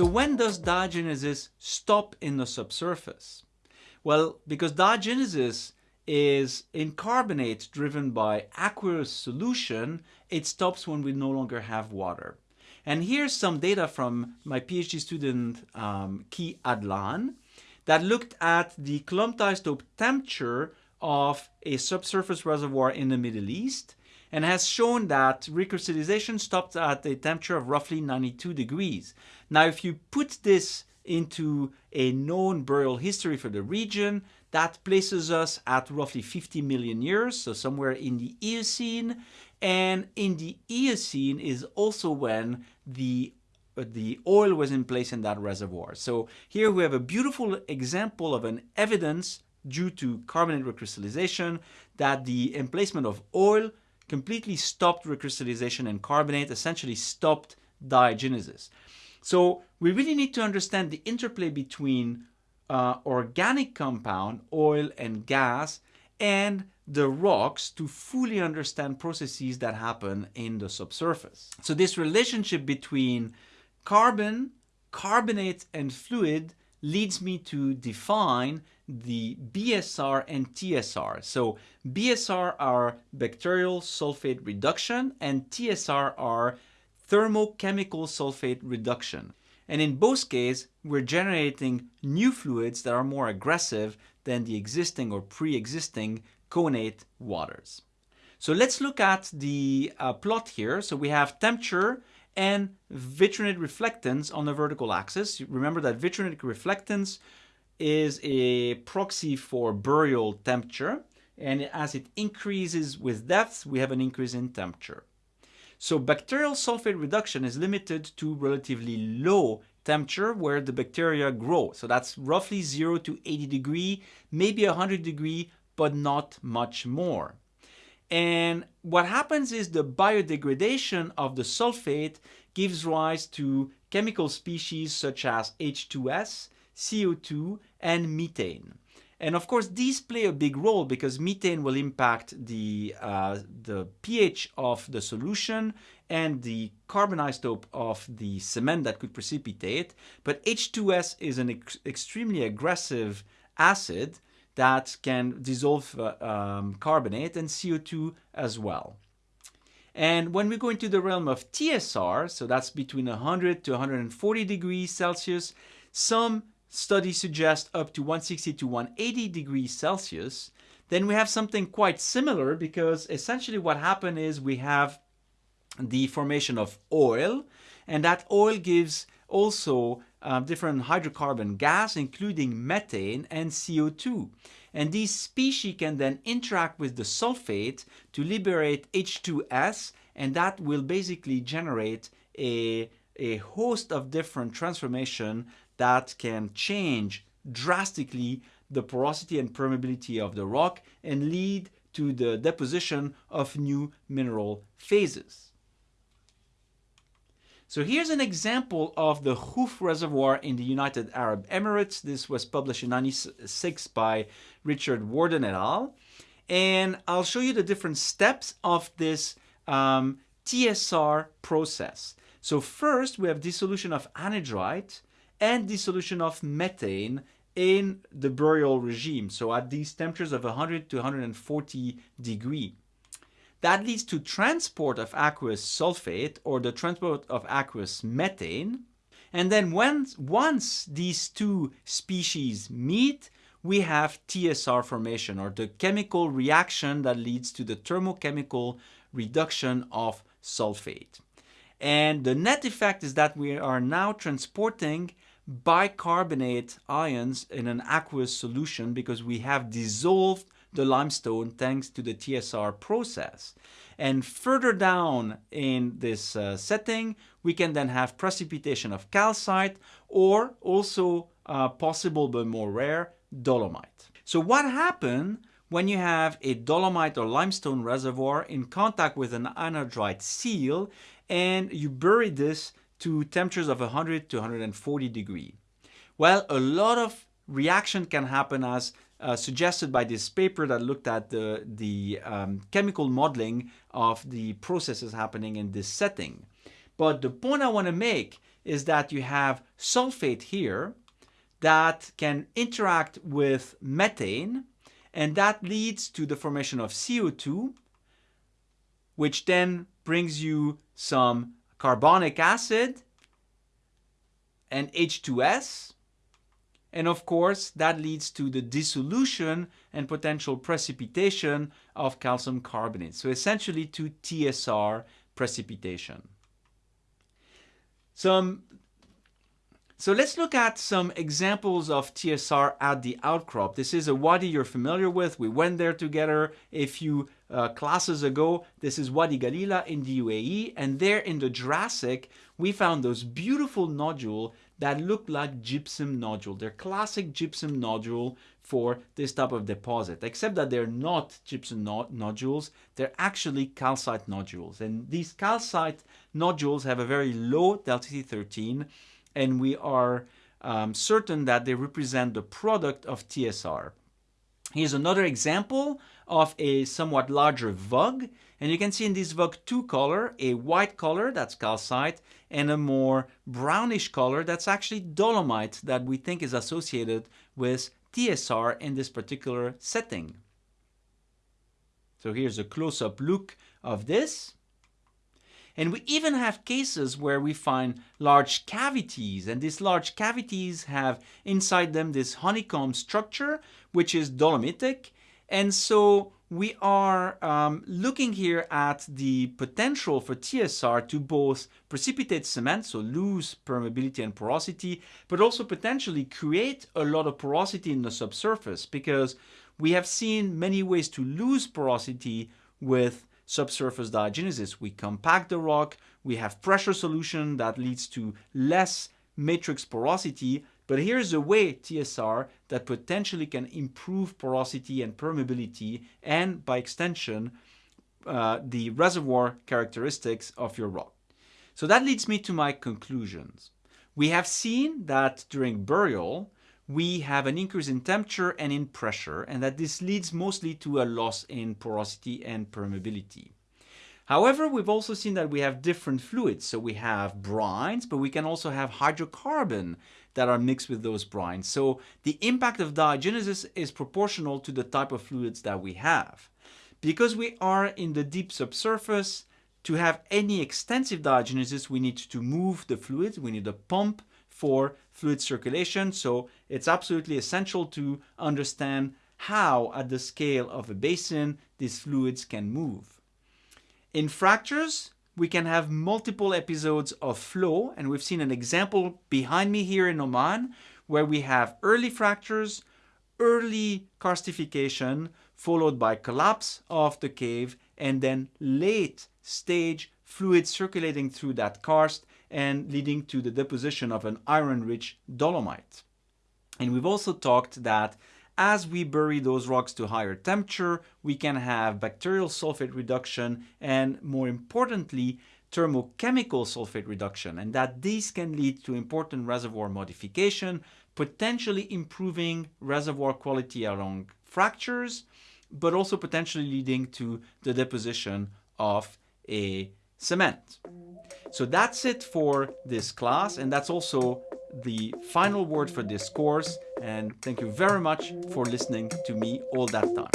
So when does diagenesis stop in the subsurface? Well, because diagenesis is in carbonate driven by aqueous solution, it stops when we no longer have water. And here's some data from my PhD student um, Ki Adlan that looked at the clumped isotope temperature of a subsurface reservoir in the Middle East and has shown that recrystallization stopped at a temperature of roughly 92 degrees. Now, if you put this into a known burial history for the region, that places us at roughly 50 million years, so somewhere in the Eocene. And in the Eocene is also when the uh, the oil was in place in that reservoir. So here we have a beautiful example of an evidence due to carbonate recrystallization that the emplacement of oil completely stopped recrystallization and carbonate, essentially stopped diagenesis. So we really need to understand the interplay between uh, organic compound, oil and gas, and the rocks to fully understand processes that happen in the subsurface. So this relationship between carbon, carbonate, and fluid leads me to define the BSR and TSR. So BSR are bacterial sulfate reduction and TSR are thermochemical sulfate reduction. And in both cases, we're generating new fluids that are more aggressive than the existing or pre-existing connate waters. So let's look at the uh, plot here. So we have temperature and vitrinite reflectance on the vertical axis. Remember that vitrinite reflectance is a proxy for burial temperature. And as it increases with depth, we have an increase in temperature. So bacterial sulfate reduction is limited to relatively low temperature where the bacteria grow. So that's roughly 0 to 80 degree, maybe 100 degree, but not much more. And what happens is the biodegradation of the sulfate gives rise to chemical species such as H2S, CO2, and methane. And of course, these play a big role because methane will impact the, uh, the pH of the solution and the carbon isotope of the cement that could precipitate. But H2S is an ex extremely aggressive acid that can dissolve uh, um, carbonate and CO2 as well. And when we go into the realm of TSR, so that's between 100 to 140 degrees Celsius, some studies suggest up to 160 to 180 degrees Celsius, then we have something quite similar because essentially what happened is we have the formation of oil and that oil gives also different hydrocarbon gas including methane and CO2 and these species can then interact with the sulfate to liberate H2S and that will basically generate a, a host of different transformation that can change drastically the porosity and permeability of the rock and lead to the deposition of new mineral phases. So here's an example of the Khuff Reservoir in the United Arab Emirates. This was published in 96 by Richard Worden et al. And I'll show you the different steps of this um, TSR process. So first we have dissolution of anhydrite and dissolution of methane in the burial regime, so at these temperatures of 100 to 140 degree. That leads to transport of aqueous sulfate or the transport of aqueous methane. And then once, once these two species meet, we have TSR formation or the chemical reaction that leads to the thermochemical reduction of sulfate. And the net effect is that we are now transporting bicarbonate ions in an aqueous solution because we have dissolved the limestone thanks to the TSR process. And further down in this uh, setting, we can then have precipitation of calcite or also uh, possible but more rare, dolomite. So what happened when you have a dolomite or limestone reservoir in contact with an anhydrite seal and you bury this to temperatures of 100 to 140 degree? Well, a lot of reaction can happen as uh, suggested by this paper that looked at the, the um, chemical modeling of the processes happening in this setting. But the point I want to make is that you have sulfate here that can interact with methane and that leads to the formation of CO2 which then brings you some carbonic acid and H2S and of course, that leads to the dissolution and potential precipitation of calcium carbonate. So essentially to TSR precipitation. Some, so let's look at some examples of TSR at the outcrop. This is a wadi you're familiar with. We went there together a few uh, classes ago. This is Wadi Galila in the UAE. And there in the Jurassic, we found those beautiful nodules that look like gypsum nodule. They're classic gypsum nodule for this type of deposit, except that they're not gypsum no nodules, they're actually calcite nodules. And these calcite nodules have a very low delta C13, and we are um, certain that they represent the product of TSR. Here's another example of a somewhat larger VUG. And you can see in this VUG two color, a white color, that's calcite, and a more brownish color, that's actually dolomite that we think is associated with TSR in this particular setting. So here's a close-up look of this. And we even have cases where we find large cavities and these large cavities have inside them this honeycomb structure which is dolomitic and so we are um, looking here at the potential for TSR to both precipitate cement, so lose permeability and porosity, but also potentially create a lot of porosity in the subsurface because we have seen many ways to lose porosity with subsurface diagenesis. We compact the rock, we have pressure solution that leads to less matrix porosity, but here's a way, TSR, that potentially can improve porosity and permeability and, by extension, uh, the reservoir characteristics of your rock. So that leads me to my conclusions. We have seen that during burial, we have an increase in temperature and in pressure, and that this leads mostly to a loss in porosity and permeability. However, we've also seen that we have different fluids. So we have brines, but we can also have hydrocarbon that are mixed with those brines. So the impact of diagenesis is proportional to the type of fluids that we have. Because we are in the deep subsurface, to have any extensive diagenesis, we need to move the fluid, We need a pump for fluid circulation. So it's absolutely essential to understand how, at the scale of a basin, these fluids can move. In fractures, we can have multiple episodes of flow, and we've seen an example behind me here in Oman, where we have early fractures, early karstification, followed by collapse of the cave, and then late stage fluid circulating through that karst and leading to the deposition of an iron-rich dolomite. And we've also talked that as we bury those rocks to higher temperature, we can have bacterial sulfate reduction and more importantly, thermochemical sulfate reduction and that these can lead to important reservoir modification, potentially improving reservoir quality along fractures, but also potentially leading to the deposition of a cement. So that's it for this class and that's also the final word for this course and thank you very much for listening to me all that time.